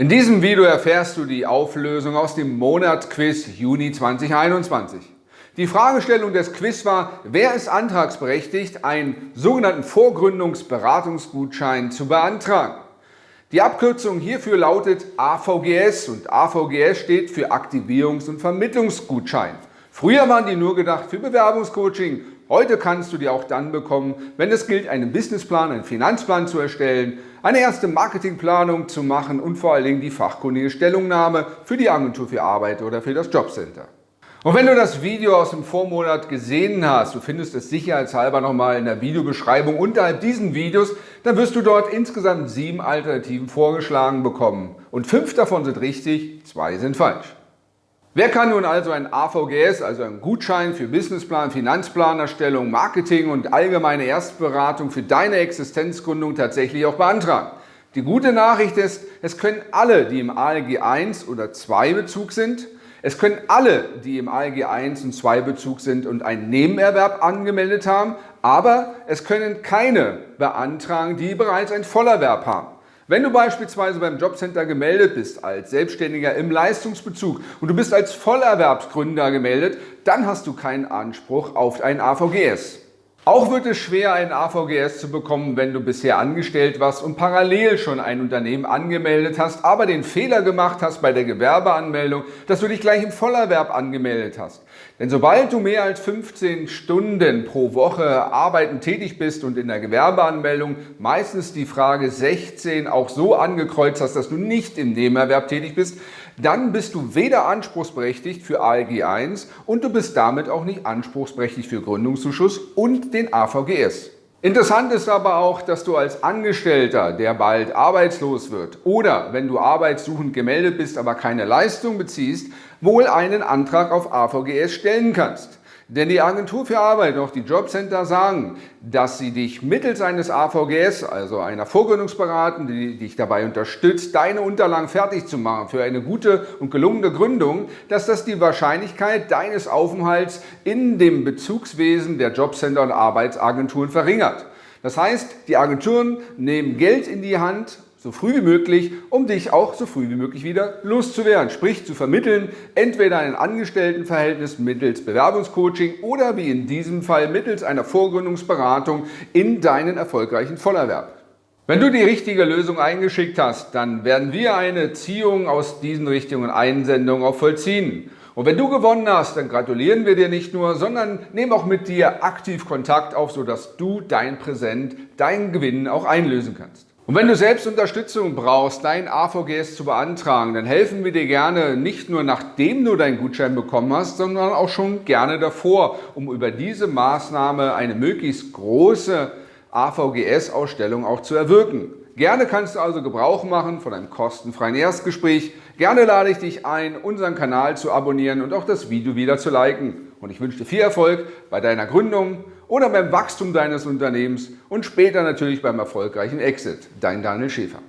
In diesem Video erfährst du die Auflösung aus dem Monatsquiz Juni 2021. Die Fragestellung des Quiz war, wer ist antragsberechtigt, einen sogenannten Vorgründungsberatungsgutschein zu beantragen. Die Abkürzung hierfür lautet AVGS und AVGS steht für Aktivierungs- und Vermittlungsgutschein. Früher waren die nur gedacht für Bewerbungscoaching, heute kannst du die auch dann bekommen, wenn es gilt, einen Businessplan, einen Finanzplan zu erstellen, eine erste Marketingplanung zu machen und vor allen Dingen die fachkundige Stellungnahme für die Agentur für Arbeit oder für das Jobcenter. Und wenn du das Video aus dem Vormonat gesehen hast, du findest es sicherheitshalber nochmal in der Videobeschreibung unterhalb diesen Videos, dann wirst du dort insgesamt sieben Alternativen vorgeschlagen bekommen. Und fünf davon sind richtig, zwei sind falsch. Wer kann nun also ein AVGS, also einen Gutschein für Businessplan, Finanzplanerstellung, Marketing und allgemeine Erstberatung für deine Existenzgründung tatsächlich auch beantragen? Die gute Nachricht ist, es können alle, die im ALG 1 oder 2 Bezug sind, es können alle, die im ALG 1 und 2 Bezug sind und einen Nebenerwerb angemeldet haben, aber es können keine beantragen, die bereits einen Vollerwerb haben. Wenn du beispielsweise beim Jobcenter gemeldet bist als Selbstständiger im Leistungsbezug und du bist als Vollerwerbsgründer gemeldet, dann hast du keinen Anspruch auf ein AVGS. Auch wird es schwer, ein AVGS zu bekommen, wenn du bisher angestellt warst und parallel schon ein Unternehmen angemeldet hast, aber den Fehler gemacht hast bei der Gewerbeanmeldung, dass du dich gleich im Vollerwerb angemeldet hast. Denn sobald du mehr als 15 Stunden pro Woche arbeiten tätig bist und in der Gewerbeanmeldung meistens die Frage 16 auch so angekreuzt hast, dass du nicht im Nebenerwerb tätig bist, dann bist du weder anspruchsberechtigt für ALG 1 und du bist damit auch nicht anspruchsberechtigt für Gründungszuschuss und den AVGS. Interessant ist aber auch, dass du als Angestellter, der bald arbeitslos wird oder wenn du arbeitssuchend gemeldet bist, aber keine Leistung beziehst, wohl einen Antrag auf AVGS stellen kannst. Denn die Agentur für Arbeit und auch die Jobcenter sagen, dass sie dich mittels eines AVGS, also einer Vorgründungsberatung, die dich dabei unterstützt, deine Unterlagen fertig zu machen für eine gute und gelungene Gründung, dass das die Wahrscheinlichkeit deines Aufenthalts in dem Bezugswesen der Jobcenter und Arbeitsagenturen verringert. Das heißt, die Agenturen nehmen Geld in die Hand so früh wie möglich, um dich auch so früh wie möglich wieder loszuwerden. Sprich zu vermitteln, entweder ein Angestelltenverhältnis mittels Bewerbungscoaching oder wie in diesem Fall mittels einer Vorgründungsberatung in deinen erfolgreichen Vollerwerb. Wenn du die richtige Lösung eingeschickt hast, dann werden wir eine Ziehung aus diesen Richtigen und Einsendungen auch vollziehen. Und wenn du gewonnen hast, dann gratulieren wir dir nicht nur, sondern nehmen auch mit dir aktiv Kontakt auf, sodass du dein Präsent, deinen Gewinn auch einlösen kannst. Und wenn du selbst Unterstützung brauchst, dein AVGS zu beantragen, dann helfen wir dir gerne nicht nur nachdem du deinen Gutschein bekommen hast, sondern auch schon gerne davor, um über diese Maßnahme eine möglichst große AVGS-Ausstellung auch zu erwirken. Gerne kannst du also Gebrauch machen von einem kostenfreien Erstgespräch. Gerne lade ich dich ein, unseren Kanal zu abonnieren und auch das Video wieder zu liken. Und ich wünsche dir viel Erfolg bei deiner Gründung oder beim Wachstum deines Unternehmens und später natürlich beim erfolgreichen Exit. Dein Daniel Schäfer.